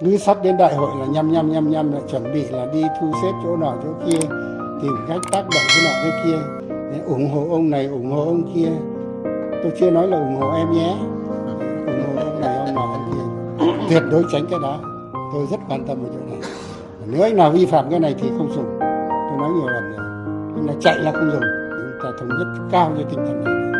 cứ sắp đến đại hội là nhăm nhăm nhăm nhăm, lại chuẩn bị là đi thu xếp chỗ nọ, chỗ kia, tìm cách tác động cái nọ cái kia. Để ủng hộ ông này, ủng hộ ông kia. Tôi chưa nói là ủng hộ em nhé. Ủng hộ ông này, ông nọ, ông kia. Tuyệt đối tránh cái đó. Tôi rất quan tâm vào chỗ này. Nếu anh nào vi phạm cái này thì không dùng. Tôi nói nhiều lần rồi. Anh là chạy là không dùng. Chúng ta thống nhất cao cái tinh thần này.